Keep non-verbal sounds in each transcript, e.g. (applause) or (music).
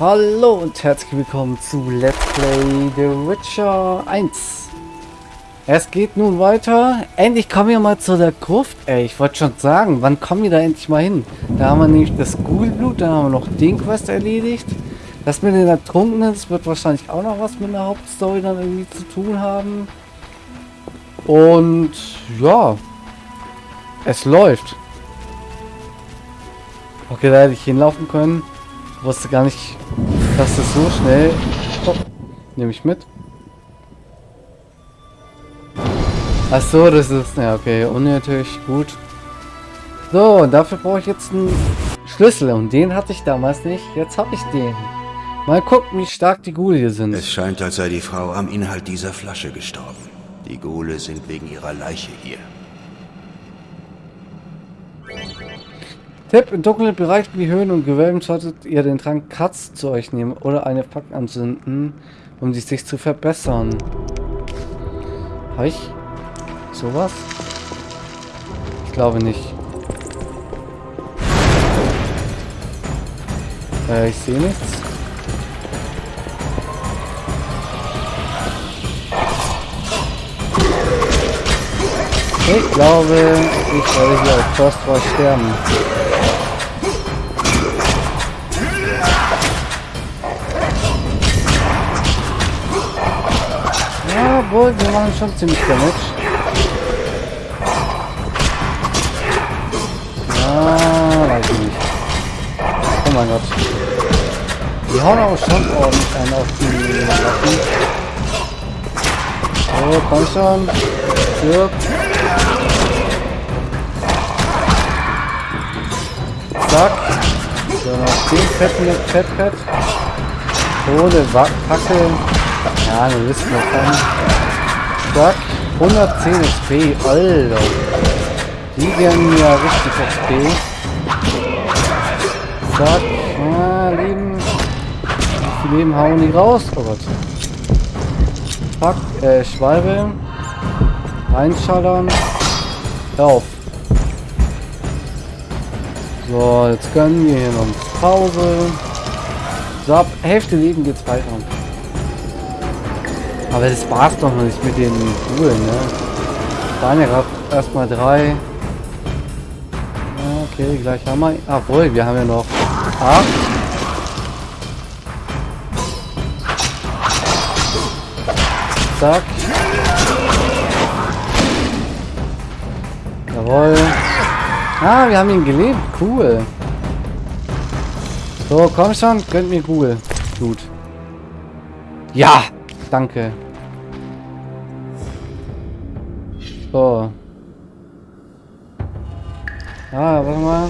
Hallo und herzlich willkommen zu Let's Play The Witcher 1. Es geht nun weiter. Endlich kommen wir mal zu der Gruft. Ey, ich wollte schon sagen, wann kommen wir da endlich mal hin? Da haben wir nämlich das Ghoulblut, dann haben wir noch den Quest erledigt. Das mit den Ertrunkenen, das wird wahrscheinlich auch noch was mit der Hauptstory dann irgendwie zu tun haben. Und ja, es läuft. Okay, da hätte ich hinlaufen können. Wusste gar nicht, das so schnell... Oh, nehme ich mit. Ach so, das ist... Ja, okay, unnötig, gut. So, dafür brauche ich jetzt einen Schlüssel. Und den hatte ich damals nicht. Jetzt habe ich den. Mal gucken, wie stark die Ghule hier sind. Es scheint, als sei die Frau am Inhalt dieser Flasche gestorben. Die Ghule sind wegen ihrer Leiche hier. Tipp, in dunklen Bereichen wie Höhen und Gewölben solltet ihr den Trank Katz zu euch nehmen oder eine Pack anzünden, um die sich zu verbessern. Habe ich sowas? Ich glaube nicht. Äh, ich sehe nichts. Ich glaube, ich werde hier auf Frostwall sterben. Wir machen schon ziemlich Damage. Ja, weiß ich nicht. Oh mein Gott. Die hauen auch schon ordentlich einen auf die Waffen. So, komm schon. Stirb. Zack. So, noch den fetten Fettpad. Ohne Fackel. Ja, wir wissen wir Zack. 110 XP. Alter. Die geben mir richtig XP. Zack. Ah, Leben. Wie viel Leben hauen die raus? Oh Gott. Pack, äh, Schwalbe. Einschallern. Auf. So, jetzt gönnen wir hier noch Pause. So, ab Hälfte Leben geht's weiter. Aber das war's doch noch nicht mit den Schulen, ne? waren ja gerade erstmal drei. Okay, gleich haben wir. Obwohl, wir haben ja noch acht. Zack. Jawohl. Ah, wir haben ihn gelebt. Cool. So, komm schon. Gönnt mir cool. Gut. Ja. Danke. So. Ah, warte mal.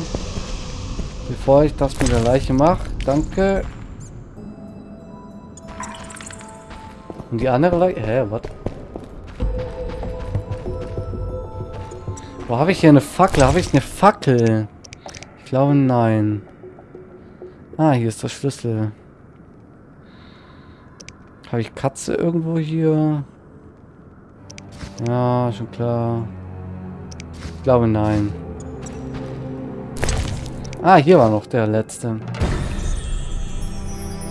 Bevor ich das mit der Leiche mache. Danke. Und die andere Leiche... Hä, was? Wo habe ich hier eine Fackel? Habe ich eine Fackel? Ich glaube, nein. Ah, hier ist der Schlüssel. Habe ich Katze irgendwo hier? Ja, schon klar. Ich glaube, nein. Ah, hier war noch der letzte.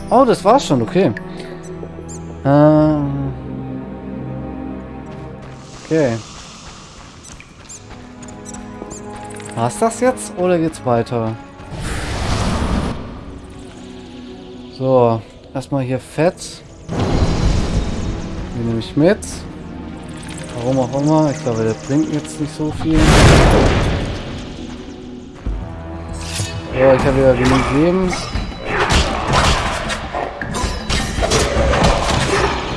Oh, das war's schon, okay. Ähm. Okay. War's das jetzt oder geht's weiter? So, erstmal hier Fett. Nehme ich mit. Warum auch immer. Ich glaube, der bringt jetzt nicht so viel. So, ich habe wieder genug Leben.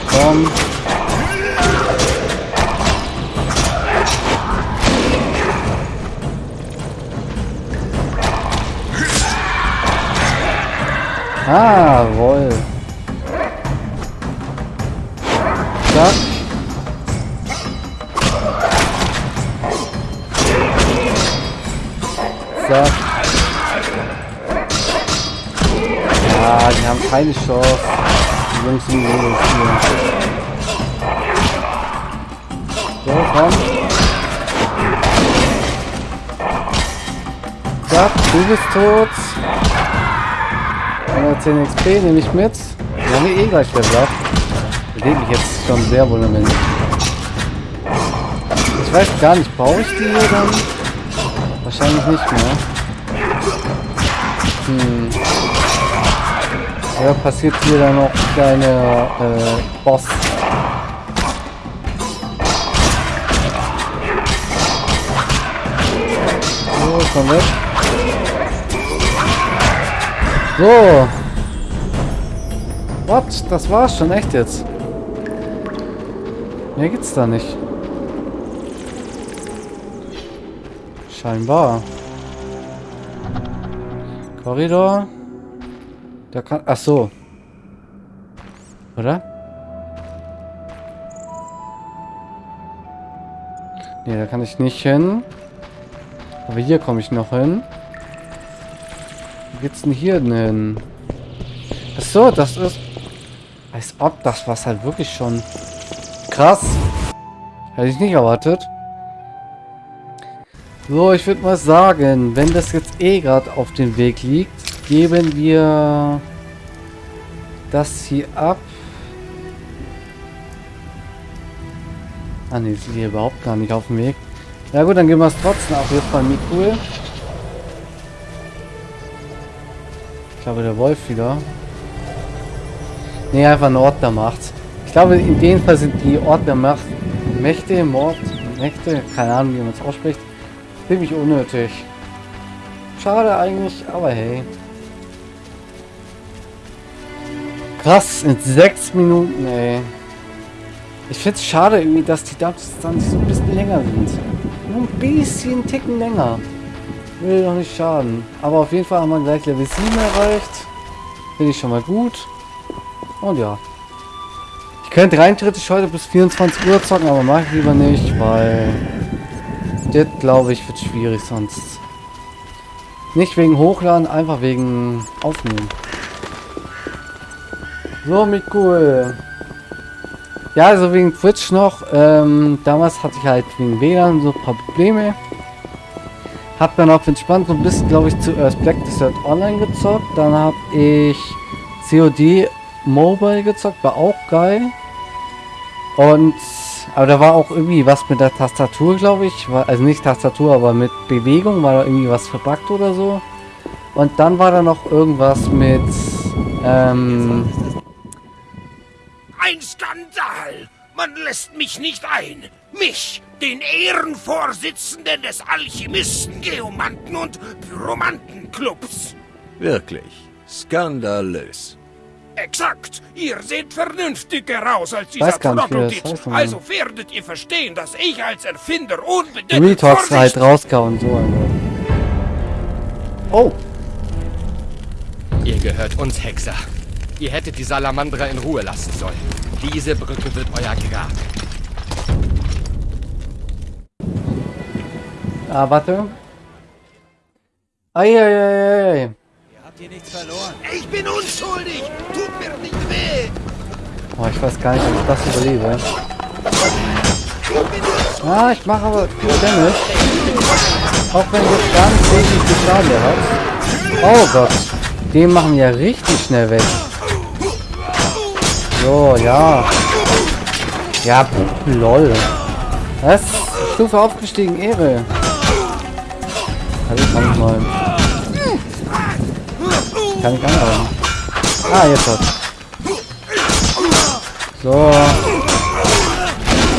Komm. Ah, wohl. Keine Chance. Die Jungs sind Mädels hier. So, komm. Zack, du bist tot. 110 XP nehme ich mit. Wir haben eh gleich Level Up. Lebe ich jetzt schon sehr wohl damit. Ich weiß gar nicht, brauche ich die hier dann? Wahrscheinlich nicht mehr. Hm. Ja, passiert hier dann noch kleine äh, Boss. So, komm weg. So. What? Das war's schon, echt jetzt. Mehr gibt's da nicht. Scheinbar. Korridor. Da kann... Ach so. Oder? Ne, da kann ich nicht hin. Aber hier komme ich noch hin. Wie geht's denn hier denn hin? Ach so, das ist... Als ob das was halt wirklich schon... Krass. Hätte ich nicht erwartet. So, ich würde mal sagen, wenn das jetzt eh gerade auf dem Weg liegt, geben wir das hier ab. Ah ne, ist hier überhaupt gar nicht auf dem Weg. Ja gut, dann gehen wir es trotzdem ab jetzt bei Mikul. Ich glaube, der Wolf wieder. Ne, einfach ein Ort der Macht. Ich glaube, in dem Fall sind die Ort der Macht Mächte, Mord, Mächte, keine Ahnung, wie man es ausspricht. Ziemlich unnötig. Schade eigentlich, aber hey. Krass, in sechs Minuten, ey. Ich finde es schade irgendwie, dass die Dubs dann so ein bisschen länger sind. Nur ein bisschen Ticken länger. Will doch nicht schaden. Aber auf jeden Fall haben wir gleich Level 7 erreicht. Finde ich schon mal gut. Und ja. Ich könnte rein theoretisch heute bis 24 Uhr zocken, aber mache ich lieber nicht, weil... Das glaube ich wird schwierig sonst. Nicht wegen Hochladen, einfach wegen Aufnehmen. So, mit cool. Ja, also wegen Twitch noch. Ähm, damals hatte ich halt wegen WLAN so ein paar Probleme. Hab dann auf entspannt so ein bisschen, glaube ich, zuerst Black Desert Online gezockt. Dann habe ich COD Mobile gezockt, war auch geil. Und aber da war auch irgendwie was mit der Tastatur, glaube ich. War, also nicht Tastatur, aber mit Bewegung war da irgendwie was verbuggt oder so. Und dann war da noch irgendwas mit ähm, ein Skandal! Man lässt mich nicht ein. Mich, den Ehrenvorsitzenden des Alchemisten, Geomanten und Pyromantenclubs. Wirklich. Skandalös. Exakt. Ihr seht vernünftiger aus als dieser Troglodyt. Das heißt also werdet ihr verstehen, dass ich als Erfinder unbedingt... Retox halt rausgehauen, so einmal. Oh. Ihr gehört uns, Hexer. Ihr hättet die Salamandra in Ruhe lassen sollen. Diese Brücke wird euer Grab. Ah, warte. Eieiei. Ihr habt hier nichts verloren. Ich bin unschuldig. Tut mir nicht weh. Oh, ich weiß gar nicht, ob ich das überlebe. Ah, ich mache aber viel Damage. Auch wenn das gar nicht wenig viel Schaden hat. Oh Gott. Den machen wir ja richtig schnell weg. So, ja. Ja, lol. Was? Stufe aufgestiegen, Ehre. Kann ich mal. Kann ich anhauen. Ah, jetzt hat. So.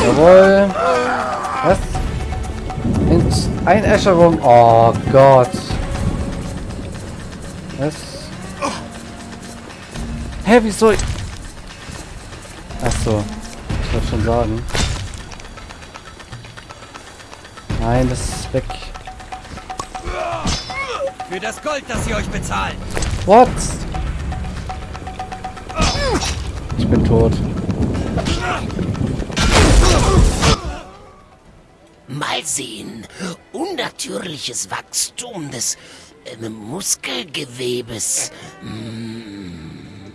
Jawohl. Was? Einäscherung. Oh Gott. Was? Hä, wieso? Ach so, ich wollte schon sagen. Nein, das ist weg. Für das Gold, das sie euch bezahlt. What? Ich bin tot. Mal sehen. Unnatürliches Wachstum des äh, Muskelgewebes. Hm.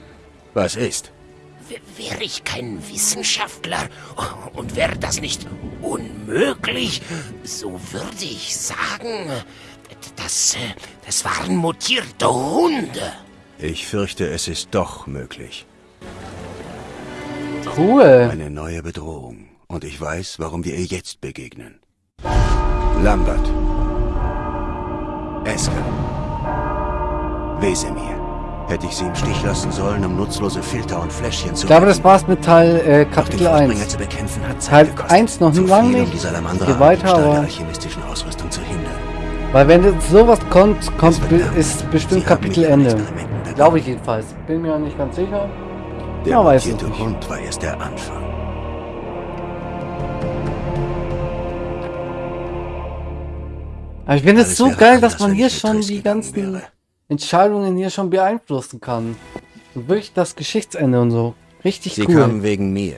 Was ist? Wäre ich kein Wissenschaftler und wäre das nicht unmöglich, so würde ich sagen, das, das waren mutierte Hunde. Ich fürchte, es ist doch möglich. Cool. Eine neue Bedrohung. Und ich weiß, warum wir ihr jetzt begegnen. Lambert. Esker. Wesemir. Hätte ich sie im Stich lassen sollen, um nutzlose Filter und Fläschchen zu Ich glaube, das war's mit Teil äh, Kapitel Vorbringer 1. zu bekämpfen hat Zeit Teil gekostet. 1 noch lang um nicht. Salamandra Geh weiter, aber- Ausrüstung zu hindern. Weil wenn sowas kommt, kommt ist bestimmt Kapitelende. Glaube ich jedenfalls. Bin mir nicht ganz sicher. Der Ja, weiß ich nicht. Hund war erst der Anfang. Aber ich finde es so geil, dass man hier schon die ganzen wäre. Entscheidungen hier schon beeinflussen kann. Und wirklich das Geschichtsende und so. Richtig Sie cool. kamen wegen mir.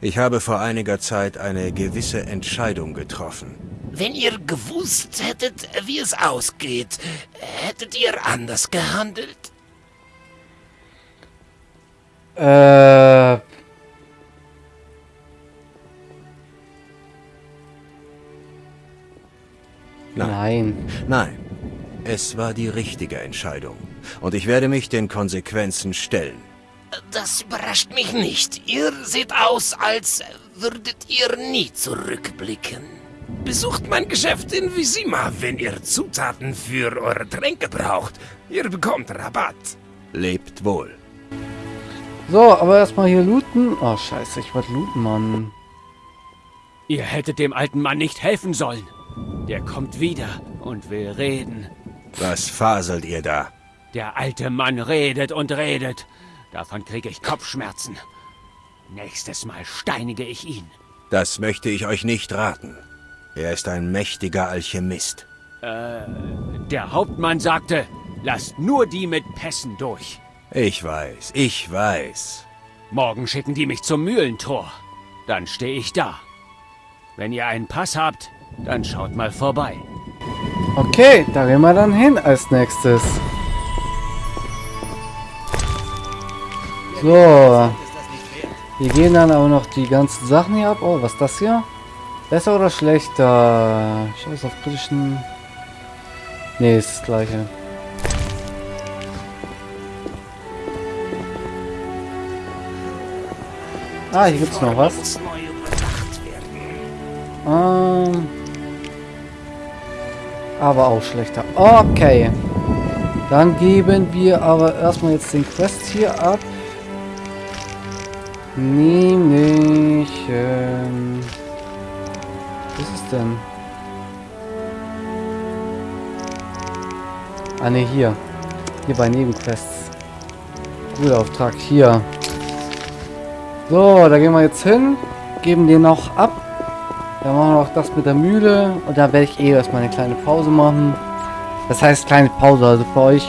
Ich habe vor einiger Zeit eine gewisse Entscheidung getroffen. Wenn ihr gewusst hättet, wie es ausgeht, hättet ihr anders gehandelt? Äh. Nein. Nein, es war die richtige Entscheidung. Und ich werde mich den Konsequenzen stellen. Das überrascht mich nicht. Ihr seht aus, als würdet ihr nie zurückblicken. Besucht mein Geschäft in Visima, wenn ihr Zutaten für eure Tränke braucht. Ihr bekommt Rabatt. Lebt wohl. So, aber erstmal hier looten. Oh, scheiße, ich wollte looten, Mann. Ihr hättet dem alten Mann nicht helfen sollen. Der kommt wieder und will reden. Was faselt ihr da? Der alte Mann redet und redet. Davon kriege ich Kopfschmerzen. Nächstes Mal steinige ich ihn. Das möchte ich euch nicht raten. Er ist ein mächtiger Alchemist. Der Hauptmann sagte, lasst nur die mit Pässen durch. Ich weiß, ich weiß. Morgen schicken die mich zum Mühlentor. Dann stehe ich da. Wenn ihr einen Pass habt, dann schaut mal vorbei. Okay, da gehen wir dann hin als nächstes. So. Wir gehen dann aber noch die ganzen Sachen hier ab. Oh, was ist das hier? Besser oder schlechter? Scheiß auf britischen... Nee, ist das gleiche. Ah, hier gibt's noch was. Ähm, aber auch schlechter. Okay. Dann geben wir aber erstmal jetzt den Quest hier ab. Nämlich... Ähm, was ist es denn? Ah ne, hier. Hier bei Nebenquests. Guter Auftrag. Hier. So, da gehen wir jetzt hin. Geben den noch ab. Dann machen wir auch das mit der Mühle. Und da werde ich eh erstmal eine kleine Pause machen. Das heißt kleine Pause. Also für euch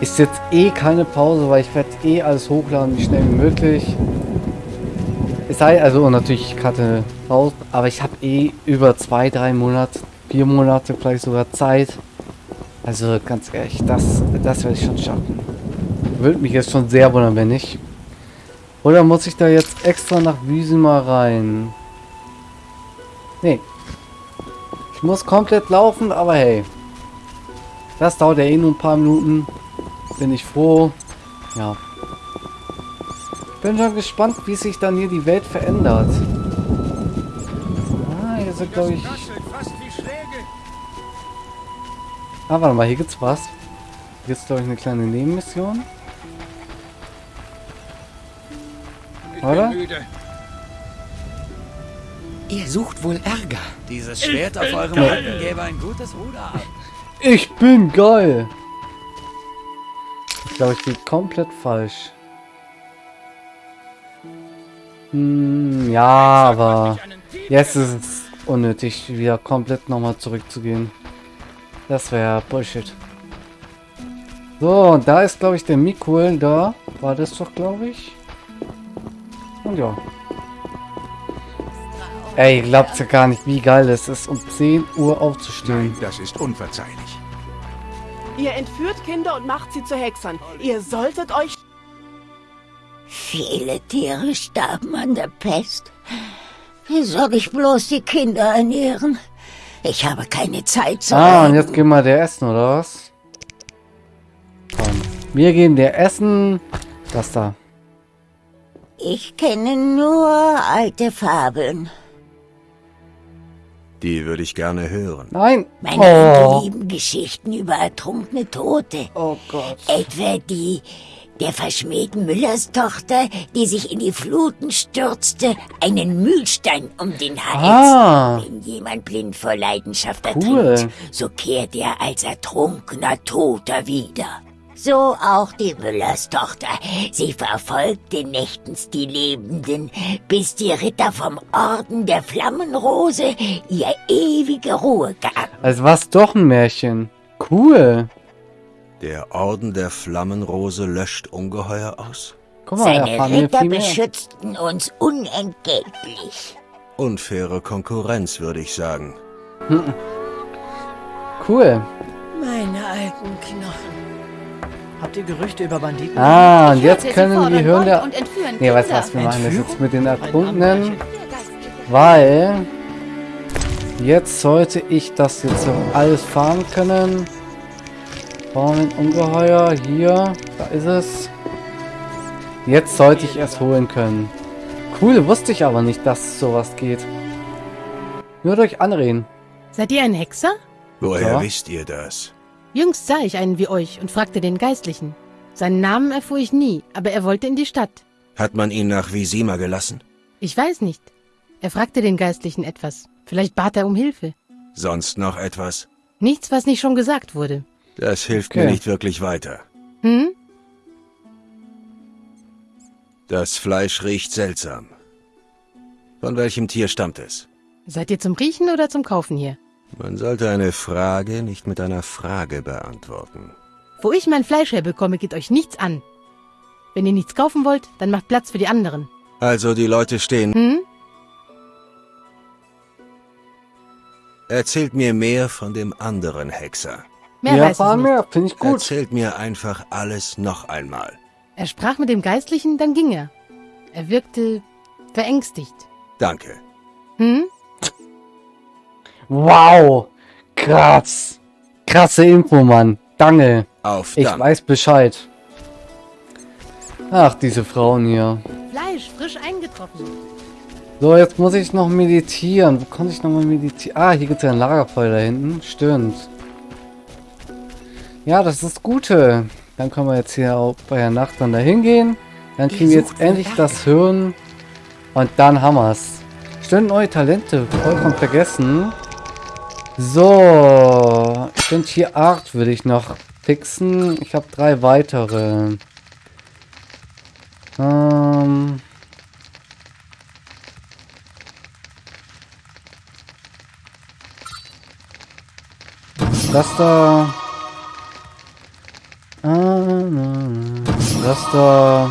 ist jetzt eh keine Pause, weil ich werde eh alles hochladen, wie schnell wie möglich. Es sei also natürlich ich hatte raus, aber ich habe eh über zwei, drei Monate, vier Monate vielleicht sogar Zeit. Also ganz ehrlich, das, das werde ich schon schaffen. Würde mich jetzt schon sehr wundern, wenn nicht. Oder muss ich da jetzt extra nach Wüsima rein? Nee. Ich muss komplett laufen, aber hey. Das dauert ja eh nur ein paar Minuten. Bin ich froh. Ja. Bin schon gespannt, wie sich dann hier die Welt verändert. Ah, hier sind glaube ich... Ah, warte mal, hier gibt's was. Hier ist glaube ich eine kleine Nebenmission. Oder? Ihr sucht wohl Ärger. Dieses Schwert auf eurem Rücken gäbe ein gutes Ruder ab. Ich bin geil. Ich glaube, ich bin komplett falsch. Hm, ja, aber jetzt ist es unnötig, wieder komplett nochmal zurückzugehen. Das wäre Bullshit. So, und da ist, glaube ich, der Mikuel da. War das doch, glaube ich. Und ja. Ey, glaubt ja gar nicht, wie geil es ist, um 10 Uhr aufzustehen. Das ist unverzeihlich. Ihr entführt Kinder und macht sie zu Hexern. Ihr solltet euch... Viele Tiere starben an der Pest. Wie soll ich bloß die Kinder ernähren? Ich habe keine Zeit zu Ah, und reden. jetzt gehen wir der essen, oder was? Komm. Wir geben dir Essen. Das da. Ich kenne nur alte Fabeln. Die würde ich gerne hören. Nein. Meine Oh. Lieben Geschichten über ertrunkene Tote. Oh Gott. Etwa die der verschmähten Müllerstochter, die sich in die Fluten stürzte, einen Mühlstein um den Hals. Ah. Wenn jemand blind vor Leidenschaft Cool. ertrinkt, so kehrt er als ertrunkener Toter wieder. So auch die Müllerstochter. Sie verfolgte nächtens die Lebenden, bis die Ritter vom Orden der Flammenrose ihr ewige Ruhe gaben. Also was doch ein Märchen. Cool. Der Orden der Flammenrose löscht Ungeheuer aus? Guck mal, Seine Ritter beschützten uns unentgeltlich. Unfaire Konkurrenz, würde ich sagen. Cool. Meine alten Knochen. Habt ihr Gerüchte über Banditen? Ah, und jetzt können hören Mord der... und entführen Nee, weißt du was, wir machen das jetzt mit den Anbrechen. weil jetzt sollte ich das jetzt auch alles fahren können. Fahren Ungeheuer, hier, da ist es. Jetzt sollte ich es holen können. Cool, wusste ich aber nicht, dass sowas geht. Nur durch Anreden. Seid ihr ein Hexer? Woher Ja. wisst ihr das? Jüngst sah ich einen wie euch und fragte den Geistlichen. Seinen Namen erfuhr ich nie, aber er wollte in die Stadt. Hat man ihn nach Visima gelassen? Ich weiß nicht. Er fragte den Geistlichen etwas. Vielleicht bat er um Hilfe. Sonst noch etwas? Nichts, was nicht schon gesagt wurde. Das hilft Okay. mir nicht wirklich weiter. Hm? Das Fleisch riecht seltsam. Von welchem Tier stammt es? Seid ihr zum Riechen oder zum Kaufen hier? Man sollte eine Frage nicht mit einer Frage beantworten. Wo ich mein Fleisch herbekomme, geht euch nichts an. Wenn ihr nichts kaufen wollt, dann macht Platz für die anderen. Also die Leute stehen. Hm? Erzählt mir mehr von dem anderen Hexer. Mehr ja, weiß ich nicht. wir, finde ich gut. Erzählt mir einfach alles noch einmal. Er sprach mit dem Geistlichen, dann ging er. Er wirkte verängstigt. Danke. Hm? Wow, krass. Krasse Info, Mann. Danke. Auf Ich dann. weiß Bescheid. Ach, diese Frauen hier. Fleisch, frisch eingetroffen. So, jetzt muss ich noch meditieren. Wo konnte ich noch mal meditieren? Ah, hier gibt es ja ein Lagerfeuer da hinten. Stimmt. Ja, das ist das Gute. Dann können wir jetzt hier auch bei der Nacht dann dahin gehen. Dann kriegen wir jetzt endlich das Hirn. Und dann haben wir's. Stimmt, neue Talente. Vollkommen vergessen. So. Stimmt, hier Art würde ich noch fixen. Ich habe drei weitere. Ähm... Das da. Ah, Das da.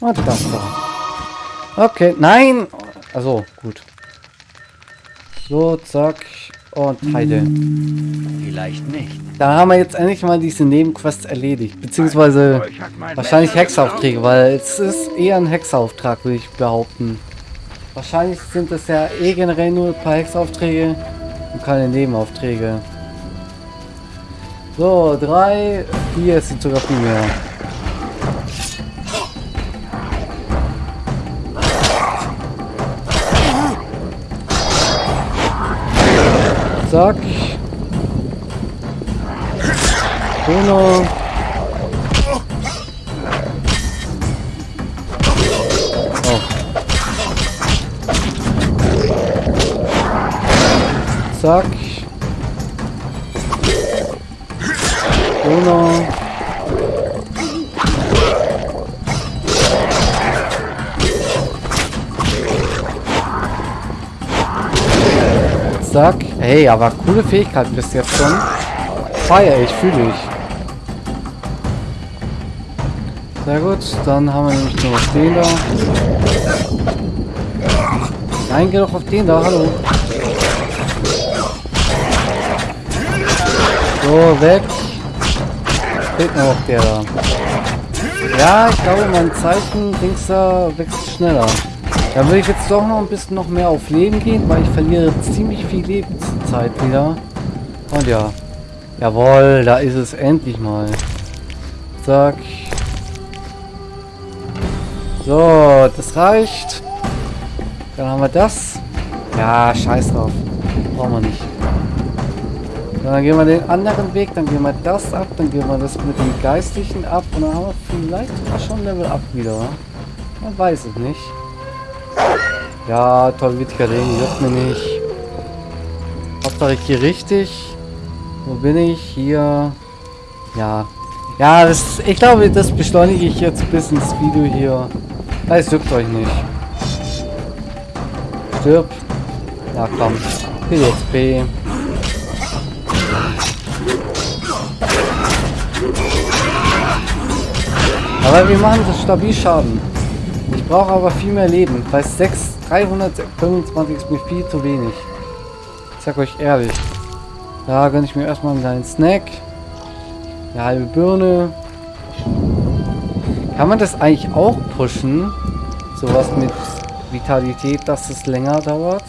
Und das da. Okay, nein! Also, gut. So, zack. Und Heide. Vielleicht nicht. Da haben wir jetzt endlich mal diese Nebenquests erledigt. Beziehungsweise wahrscheinlich Hexaufträge, weil es ist eher ein Hexauftrag, würde ich behaupten. Wahrscheinlich sind es ja eh generell nur ein paar Hexaufträge und keine Nebenaufträge. So, drei, vier, es sind sogar viel mehr. Zack. Uno. Oh. Zack. Uno. Zack. Hey, aber coole Fähigkeit bis jetzt schon. Feier ich, fühle ich. Sehr gut, dann haben wir nämlich noch den da. Nein, geh doch auf den da, hallo. So, weg. Fehlt noch der da. Ja, ich glaube, mein Zeichen Dings da wächst schneller. Da würde ich jetzt doch noch ein bisschen noch mehr auf Leben gehen, weil ich verliere ziemlich viel Lebenszeit wieder. Und ja. Jawohl, da ist es endlich mal. Zack. So, das reicht. Dann haben wir das. Ja, scheiß drauf. Brauchen wir nicht. Dann gehen wir den anderen Weg, dann gehen wir das ab, dann gehen wir das mit dem Geistlichen ab und dann haben wir vielleicht schon Level up wieder. Man weiß es nicht. Ja, toll, Ding, juckt mir nicht. Hauptsache ich gehe richtig. Wo bin ich? Hier. Ja. Ja, das, ich glaube, das beschleunige ich jetzt bis ins Video hier. Es juckt euch nicht. Stirb. Ja, komm. PSP. Aber wir machen das stabil Schaden. Ich brauche aber viel mehr Leben. Bei 6, 325 ist mir viel zu wenig. Ich sag euch ehrlich. Da gönne ich mir erstmal einen kleinen Snack. Eine halbe Birne. Kann man das eigentlich auch pushen? Sowas mit Vitalität, dass es länger dauert?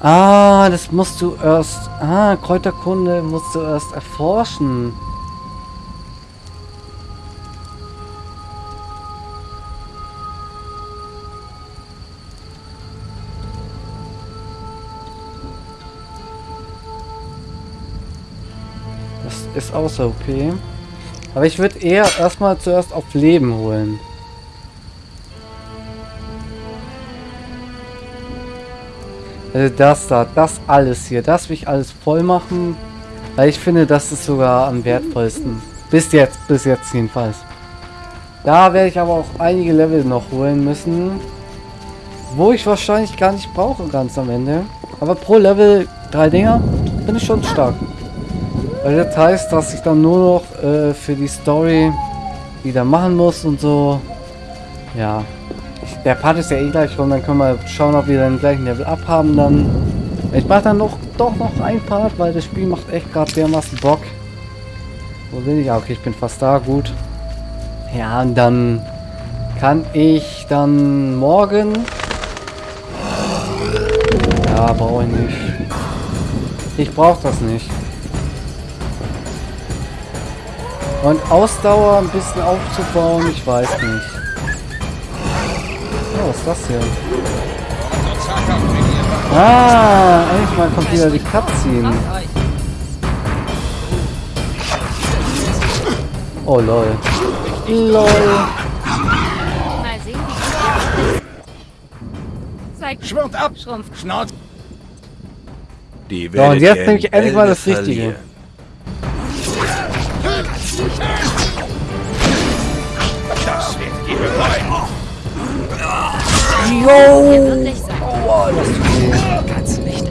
Ah, das musst du erst... Ah, Kräuterkunde musst du erst erforschen. Außer OP. Aber ich würde eher erstmal zuerst auf Leben holen. Also das da, das alles hier, das will ich alles voll machen. Weil ich finde, das ist sogar am wertvollsten. Bis jetzt, bis jetzt jedenfalls. Da werde ich aber auch einige Level noch holen müssen. Wo ich wahrscheinlich gar nicht brauche ganz am Ende. Aber pro Level drei Dinger bin ich schon stark. Weil das heißt, dass ich dann nur noch äh, für die Story wieder machen muss und so. Ja. Der Part ist ja eh gleich rum, dann können wir schauen, ob wir den gleichen Level abhaben dann. Ich mache dann noch doch noch ein Part, weil das Spiel macht echt gerade dermaßen Bock. Wo bin ich? Ah, okay, ich bin fast da, gut. Ja, und dann kann ich dann morgen... Ja, brauche ich nicht. Ich brauche das nicht. Und Ausdauer ein bisschen aufzubauen, ich weiß nicht. Oh, was ist das hier? Ah, endlich mal kommt wieder die Cutscene. Oh lol. LOL. Mal sehen, wie Zeig Schwimmt ab! Schrumpf. Schnauz! Die So, und jetzt nehme ich endlich mal das Richtige. Das werdet ihr bereuen! Er wird dich sein. Kannst nicht.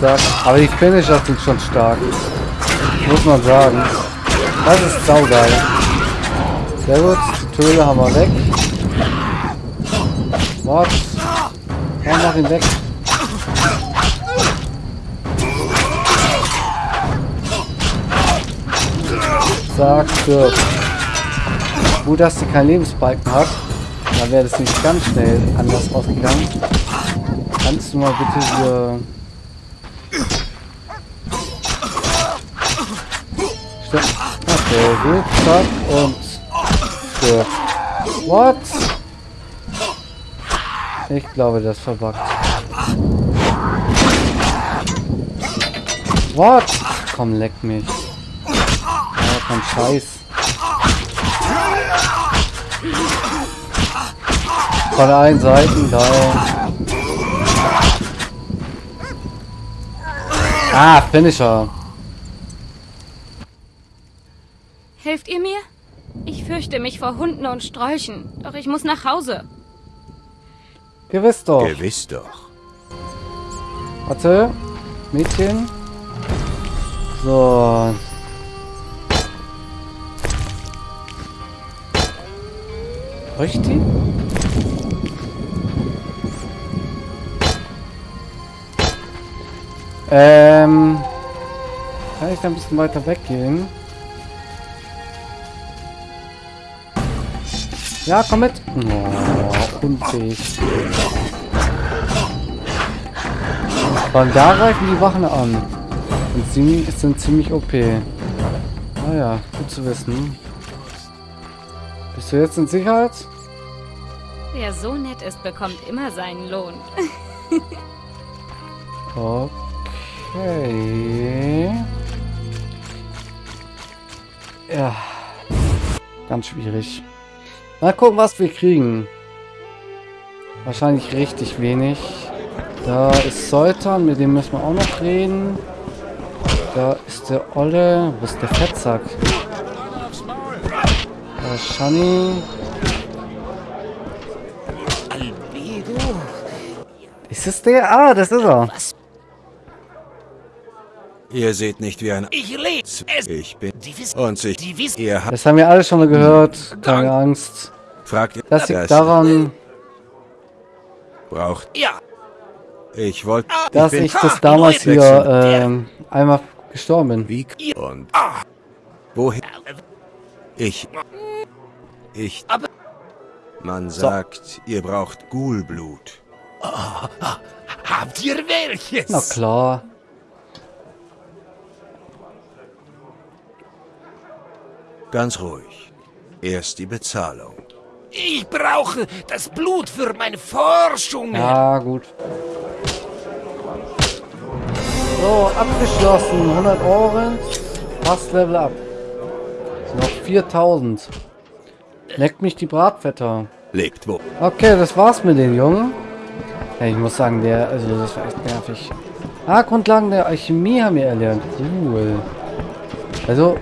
Zack. Aber die Finisher sind schon stark. Muss man sagen. Das ist saugeil. Sehr gut. Die Töle haben wir weg. What? Ja, mach ihn weg. Zack, stirb. Gut, dass sie keinen Lebensbalken hat. Da wäre das nicht ganz schnell anders ausgegangen. Kannst du mal bitte hier... Okay, gut, zack und... Stirb. What? Ich glaube, das verbuggt. What? Komm, leck mich. Ja, kein Scheiß. Von allen Seiten, geil. Ah, Finisher. Helft ihr mir? Ich fürchte mich vor Hunden und Strolchen. Doch ich muss nach Hause. Gewiss doch. Gewiss doch. Warte. Mädchen. So. Ich die? Ähm. Kann ich da ein bisschen weiter weggehen? Ja, komm mit. Oh, unfähig. Allem da greifen die Wachen an. Und sie sind ziemlich OP. Naja, gut zu wissen. Bist du jetzt in Sicherheit? Wer so nett ist, bekommt immer seinen Lohn. (laughs) Okay. Ja. Ganz schwierig. Mal gucken, was wir kriegen. Wahrscheinlich richtig wenig. Da ist Soltan, mit dem müssen wir auch noch reden. Da ist der Olle. Wo ist der Fettsack? Ist Shani. Ist es der? Ah, das ist er. Ihr seht nicht wie ein... Ich lebe es. Ich bin... Und ich... die wissen. Ihr habt... Das haben wir alle schon mal gehört. Keine Angst. Fragt ihr... Das liegt daran, Braucht... Ja, Ich wollte... dass bin- ich das damals hier ähm, einmal gestorben bin. Wie... Und... Wohin... Ich... Ich... Aber- Man sagt, ihr braucht Ghoulblut. habt ihr welches? Na klar. Ganz ruhig. Erst die Bezahlung. Ich brauche das Blut für meine Forschung. Ja, gut. So, abgeschlossen. 100 Orange. Fast Level up. Sind noch 4000. Leckt mich die Bratwetter. Lebt wo? Okay, das war's mit den Jungen. Ja, ich muss sagen, der, also das war echt nervig. Ah, Grundlagen der Alchemie haben wir erlernt. Cool. Also,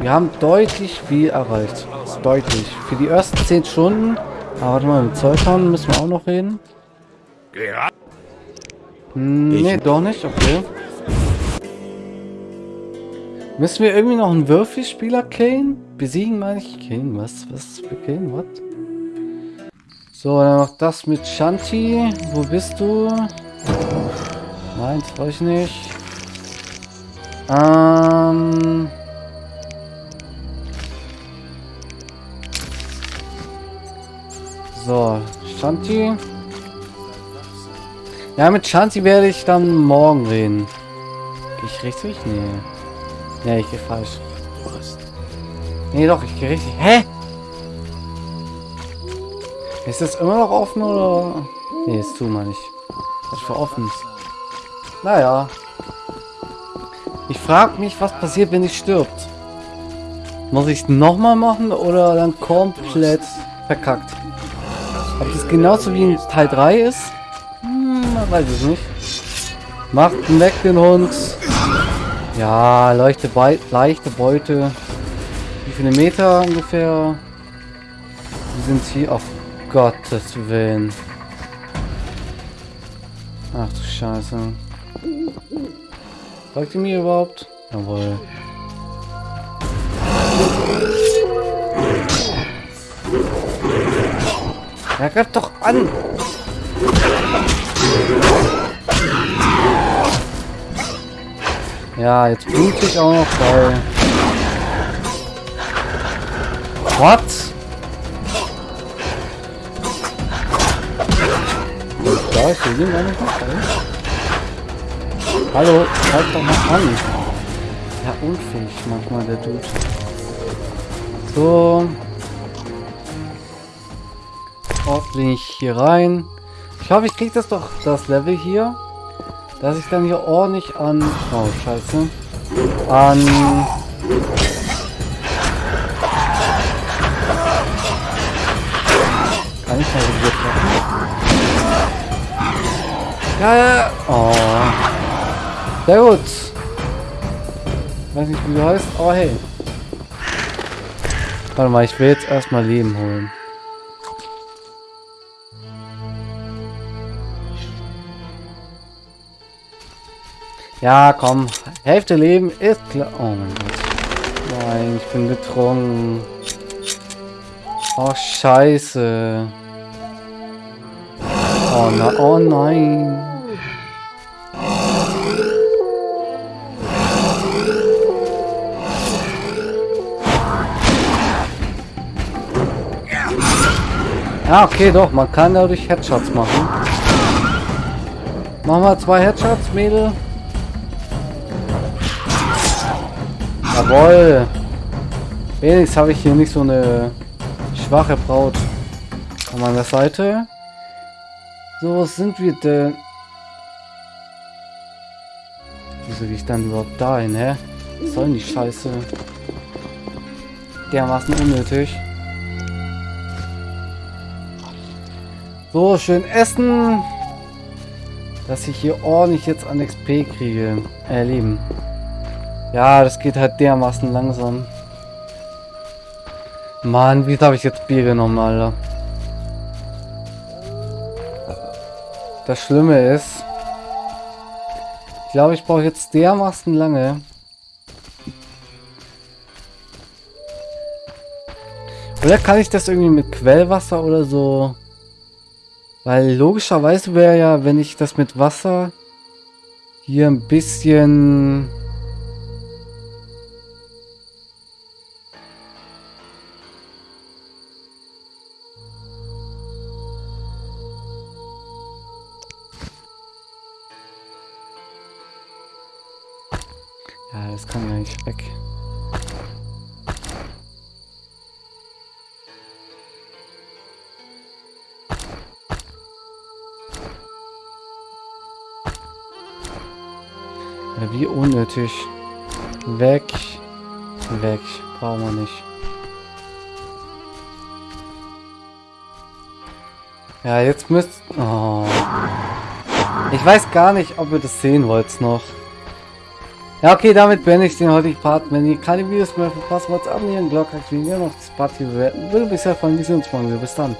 wir haben deutlich viel erreicht. Deutlich. Für die ersten 10 Stunden. Aber warte mal, mit Zoltan müssen wir auch noch reden. Hm, nee, doch nicht, okay. Müssen wir irgendwie noch einen Würfelspieler Kane? Besiegen meine ich? Kane, was? Was für Kane? What? So, dann noch das mit Shanti. Wo bist du? Nein, das weiß ich nicht. Ähm... So, Shanti. Ja, mit Shanti werde ich dann morgen reden. Geh ich richtig? Nee. Nee, ich gehe falsch. Nee, doch, ich gehe richtig. Hä? Ist das immer noch offen oder? Nee, ist zu, meine ich. Was für offen? Naja. Ich frage mich, was passiert, wenn ich stirbt. Muss ich es nochmal machen oder dann komplett verkackt? Ob das genauso wie in Teil 3 ist? Hm, man weiß es nicht. Macht weg den Hund. Ja, leichte, Be leichte Beute. Wie viele Meter ungefähr? Wir sind hier auf Gottes Willen. Ach du Scheiße. Folgt ihr mir überhaupt? Jawohl. Ja, greif doch an! Ja, jetzt blute ich auch noch bei. What? Da ist der Ding gar nicht drin. Hallo, halt doch mal an. Ja, unfähig manchmal der Dude. So. Ordentlich hier rein. Ich hoffe, ich krieg das doch, das Level hier. Dass ich dann hier ordentlich an... Oh, scheiße. An... Kann ich mal probiert treffen? Ja, ja. Oh. Sehr gut. Weiß nicht, wie du heißt, aber hey. Warte mal, ich will jetzt erstmal Leben holen. Ja, komm. Hälfte Leben ist klar. Oh mein Gott. Nein, ich bin betrunken. Oh, scheiße. Oh, na, oh nein. Ja, okay, doch. Man kann dadurch Headshots machen. Machen wir zwei Headshots, Mädel. Jawoll. Wenigstens habe ich hier nicht so eine schwache Braut. An meiner Seite. So, was sind wir denn? Wieso gehe ich dann überhaupt dahin, hä? Was soll denn die Scheiße? Dermaßen unnötig. So, schön essen. Dass ich hier ordentlich jetzt an XP kriege. Erleben. Äh, ja, das geht halt dermaßen langsam. Mann, wie habe ich jetzt Bier genommen, Alter? Das Schlimme ist, ich glaube, ich brauche jetzt dermaßen lange. Oder kann ich das irgendwie mit Quellwasser oder so? Weil logischerweise wäre ja, wenn ich das mit Wasser hier ein bisschen das kann ja nicht weg. Ja, wie unnötig. Weg. Weg. Brauchen wir nicht. Ja, jetzt müsst... Oh. Ich weiß gar nicht, ob ihr das sehen wollt noch. Ja, okay, damit beende ich den heutigen Part. Wenn ihr keine Videos mehr verpasst, wollt abonnieren, Glocke aktivieren, noch das Party bewerten. Würde mich sehr freuen. Wir sehen uns morgen wieder. Bis dann.